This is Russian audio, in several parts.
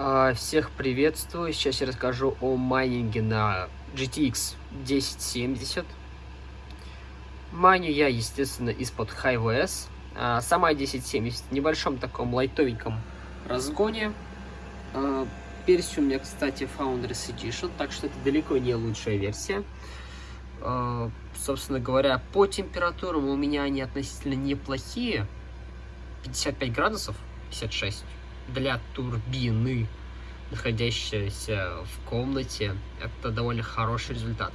А, всех приветствую. Сейчас я расскажу о майнинге на GTX 1070. Майню я, естественно, из-под HiVS. А, сама 1070 в небольшом таком лайтовеньком разгоне. А, версия у меня, кстати, Founders Edition, так что это далеко не лучшая версия. Собственно говоря, по температурам у меня они относительно неплохие. 55 градусов, 56 для турбины, находящейся в комнате, это довольно хороший результат.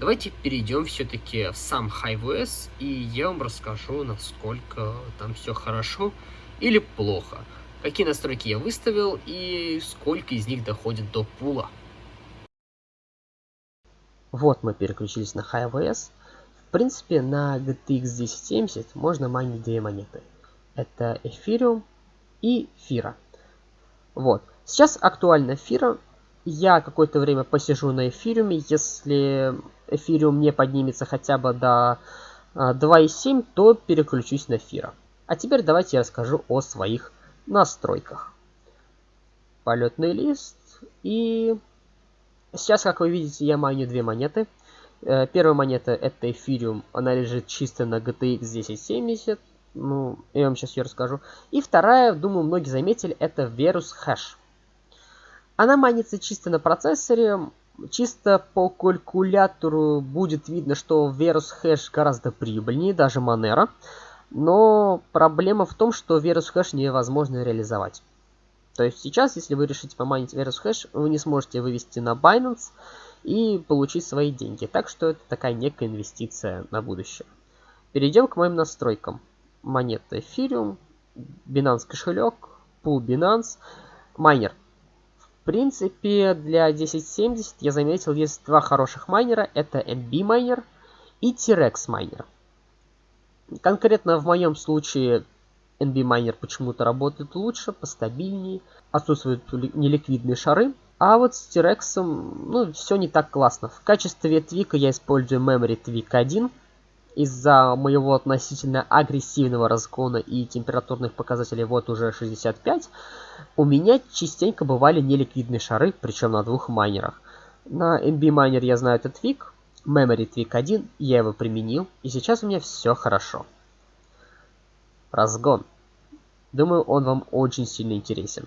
Давайте перейдем все-таки в сам HiveOS, и я вам расскажу, насколько там все хорошо или плохо. Какие настройки я выставил и сколько из них доходит до пула. Вот мы переключились на HiveOS. В принципе, на GTX 1070 можно майнить две монеты. Это Ethereum и Фира. Вот. Сейчас актуально Фира. Я какое-то время посижу на эфириуме. Если эфириум не поднимется хотя бы до 2.7, а, то переключусь на Фира. А теперь давайте я расскажу о своих настройках. Полетный лист. И сейчас, как вы видите, я майню две монеты. Э, первая монета это эфириум. Она лежит чисто на GTX 1070. Ну, я вам сейчас ее расскажу. И вторая, думаю, многие заметили, это Verus Hash. Она манится чисто на процессоре. Чисто по калькулятору будет видно, что Verus Hash гораздо прибыльнее, даже Monero. Но проблема в том, что Verus Hash невозможно реализовать. То есть сейчас, если вы решите поманить Verus Hash, вы не сможете вывести на Binance и получить свои деньги. Так что это такая некая инвестиция на будущее. Перейдем к моим настройкам монета Ethereum, Binance кошелек, Pool Binance, майнер. В принципе, для 1070 я заметил, есть два хороших майнера. Это MB майнер и T-Rex майнер. Конкретно в моем случае NB майнер почему-то работает лучше, постабильнее, отсутствуют неликвидные шары. А вот с T-Rex, ну, все не так классно. В качестве твика я использую Memory Tweak 1 из-за моего относительно агрессивного разгона и температурных показателей вот уже 65, у меня частенько бывали неликвидные шары, причем на двух майнерах. На MB майнер я знаю этот твик, Memory Tweak 1, я его применил, и сейчас у меня все хорошо. Разгон. Думаю, он вам очень сильно интересен.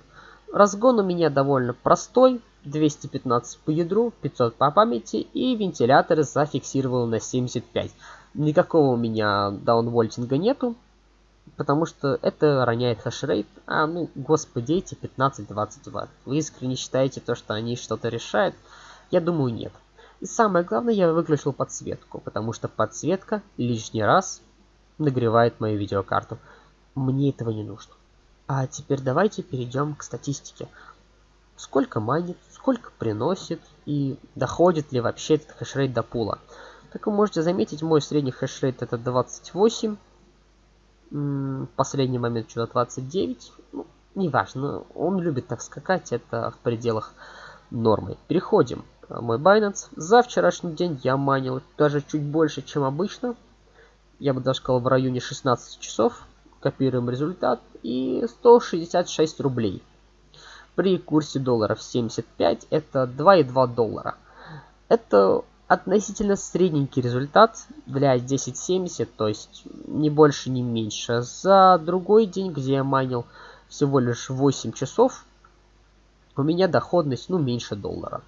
Разгон у меня довольно простой, 215 по ядру, 500 по памяти и вентилятор зафиксировал на 75. Никакого у меня даунвольтинга нету, потому что это роняет хешрейт. А, ну, господи, эти 15-20 ватт. Вы искренне считаете то, что они что-то решают? Я думаю, нет. И самое главное, я выключил подсветку, потому что подсветка лишний раз нагревает мою видеокарту. Мне этого не нужно. А теперь давайте перейдем к статистике. Сколько манит, сколько приносит и доходит ли вообще этот хешрейт до пула. Как вы можете заметить, мой средний хешрейт это 28. Последний момент что-то 29. Ну, неважно, он любит так скакать, это в пределах нормы. Переходим. Мой Binance. За вчерашний день я манил даже чуть больше, чем обычно. Я бы даже сказал в районе 16 часов. Копируем результат. И 166 рублей. При курсе долларов 75 это 2,2 доллара. Это относительно средненький результат для 1070, то есть не больше, не меньше. За другой день, где я майнил всего лишь 8 часов, у меня доходность, ну, меньше доллара.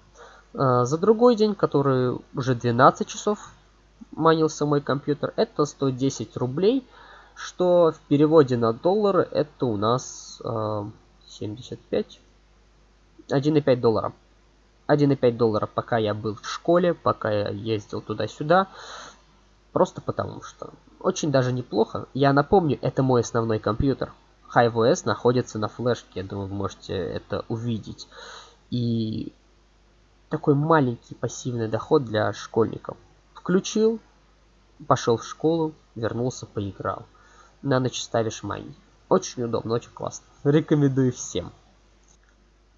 А, за другой день, который уже 12 часов майнился мой компьютер, это 110 рублей, что в переводе на доллары это у нас э, 75, 1,5 доллара. 1,5 доллара, пока я был в школе, пока я ездил туда-сюда. Просто потому что. Очень даже неплохо. Я напомню, это мой основной компьютер. HiveOS находится на флешке, я думаю, вы можете это увидеть. И такой маленький пассивный доход для школьников. Включил, пошел в школу, вернулся, поиграл. На ночь ставишь mine. Очень удобно, очень классно. Рекомендую всем.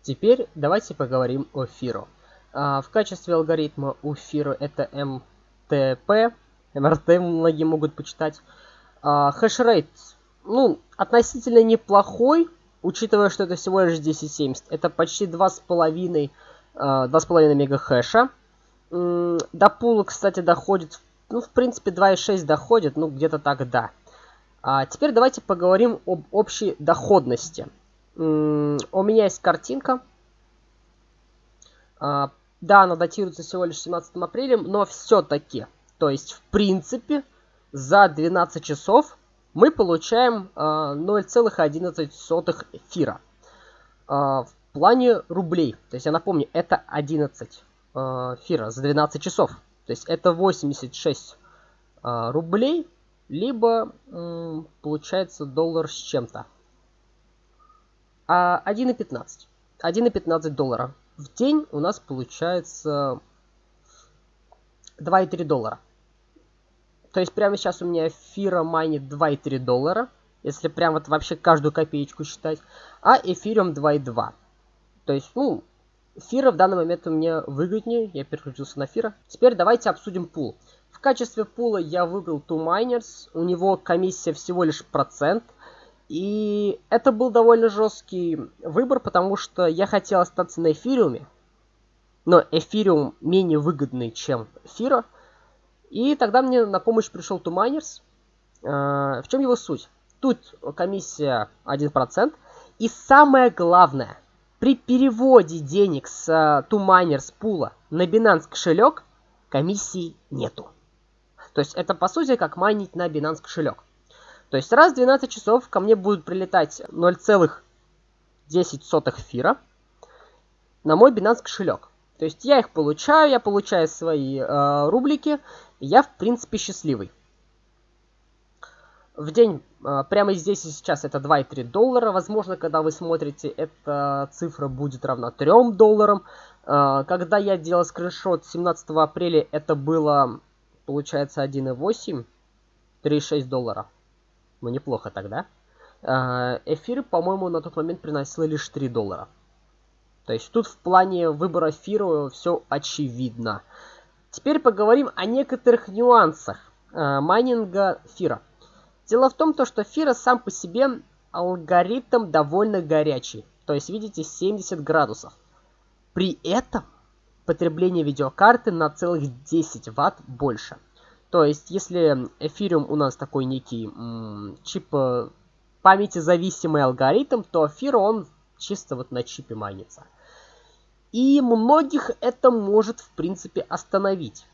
Теперь давайте поговорим о FIRO. А, в качестве алгоритма у FIRO это MTP, МРТ многие могут почитать. А, хешрейт, ну, относительно неплохой, учитывая, что это всего лишь 1070, это почти 2,5 2,5 мегахэша. До пула, кстати, доходит, ну, в принципе, 2,6 доходит, ну, где-то так, да. А теперь давайте поговорим об общей доходности. У меня есть картинка. А, да, она датируется всего лишь 17 апреля, но все-таки, то есть, в принципе, за 12 часов мы получаем 0,11 а, эфира. А, в плане рублей, то есть я напомню, это 11 эфира за 12 часов. То есть это 86 рублей, либо получается доллар с чем-то. А 1,15. 1,15 доллара. В день у нас получается 2,3 доллара. То есть прямо сейчас у меня эфира майнит 2,3 доллара. Если прям вот вообще каждую копеечку считать. А эфириум 2,2. То есть, ну, эфира в данный момент у меня выгоднее. Я переключился на эфира. Теперь давайте обсудим пул. В качестве пула я выбрал Two Miners. У него комиссия всего лишь процент. И это был довольно жесткий выбор, потому что я хотел остаться на эфириуме. Но эфириум менее выгодный, чем эфира. И тогда мне на помощь пришел Тумайнерс. А, в чем его суть? Тут комиссия 1%. И самое главное, при переводе денег с Тумайнерс пула на Binance кошелек комиссии нету. То есть это по сути как майнить на Binance кошелек. То есть раз в 12 часов ко мне будут прилетать 0,10 эфира на мой Binance кошелек. То есть я их получаю, я получаю свои э, рублики, я в принципе счастливый. В день, э, прямо здесь и сейчас, это 2,3 доллара. Возможно, когда вы смотрите, эта цифра будет равна 3 долларам. Э, когда я делал скриншот 17 апреля, это было, получается, 1,8, 3,6 доллара. Ну, неплохо тогда. Э, эфир, по-моему, на тот момент приносил лишь 3 доллара. То есть тут в плане выбора фира все очевидно. Теперь поговорим о некоторых нюансах э, майнинга фира. Дело в том, то, что фира сам по себе алгоритм довольно горячий. То есть, видите, 70 градусов. При этом потребление видеокарты на целых 10 ватт больше. То есть, если эфириум у нас такой некий чип памяти зависимый алгоритм, то эфир он чисто вот на чипе майнится. И многих это может, в принципе, остановить.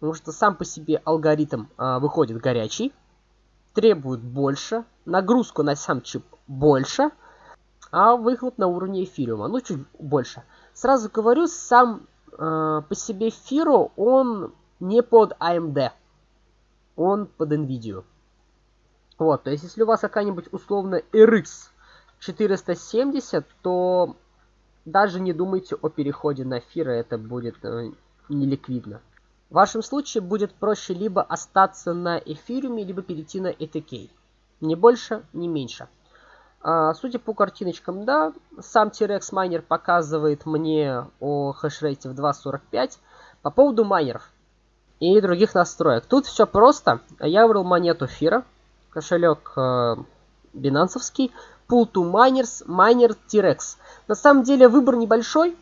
Потому что сам по себе алгоритм а, выходит горячий, требует больше, нагрузку на сам чип больше, а выхлоп на уровне эфириума, ну, чуть больше. Сразу говорю, сам э, по себе Фиро, он не под AMD, он под NVIDIA. Вот, то есть, если у вас какая-нибудь условно RX 470, то даже не думайте о переходе на Фира, это будет э, неликвидно. В вашем случае будет проще либо остаться на эфириуме, либо перейти на ETK. Ни больше, ни меньше. А, судя по картиночкам, да, сам T-Rex майнер показывает мне о хешрейте в 2.45. По поводу майнеров и других настроек. Тут все просто. Я выбрал монету Фира, кошелек э, бинансовский, Pool to Miners, Miner T-Rex. На самом деле выбор небольшой.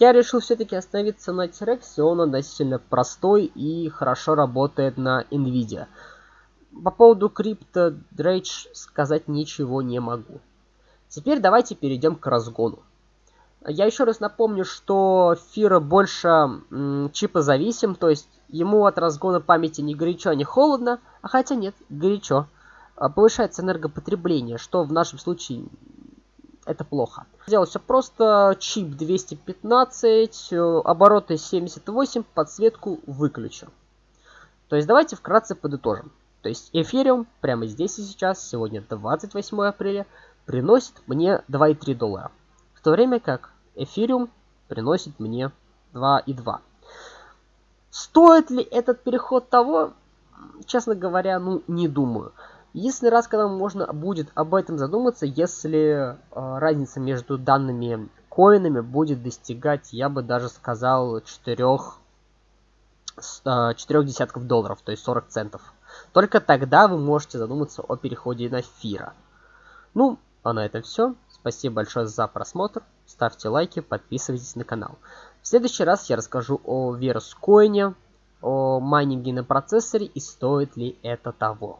Я решил все-таки остановиться на T-Rex, он относительно простой и хорошо работает на Nvidia. По поводу Crypto Drage сказать ничего не могу. Теперь давайте перейдем к разгону. Я еще раз напомню, что Фира больше м, чипозависим, то есть ему от разгона памяти не горячо, не холодно, а хотя нет, горячо. А, повышается энергопотребление, что в нашем случае это плохо. Сделать все просто, чип 215, э, обороты 78, подсветку выключу. То есть давайте вкратце подытожим. То есть эфириум прямо здесь и сейчас, сегодня 28 апреля, приносит мне 2,3 доллара. В то время как эфириум приносит мне 2,2. Стоит ли этот переход того? Честно говоря, ну не думаю. Единственный раз, когда можно будет об этом задуматься, если э, разница между данными коинами будет достигать, я бы даже сказал, 4, э, 4 десятков долларов, то есть 40 центов. Только тогда вы можете задуматься о переходе на Фира. Ну, а на этом все. Спасибо большое за просмотр. Ставьте лайки, подписывайтесь на канал. В следующий раз я расскажу о Верскоине, о майнинге на процессоре и стоит ли это того.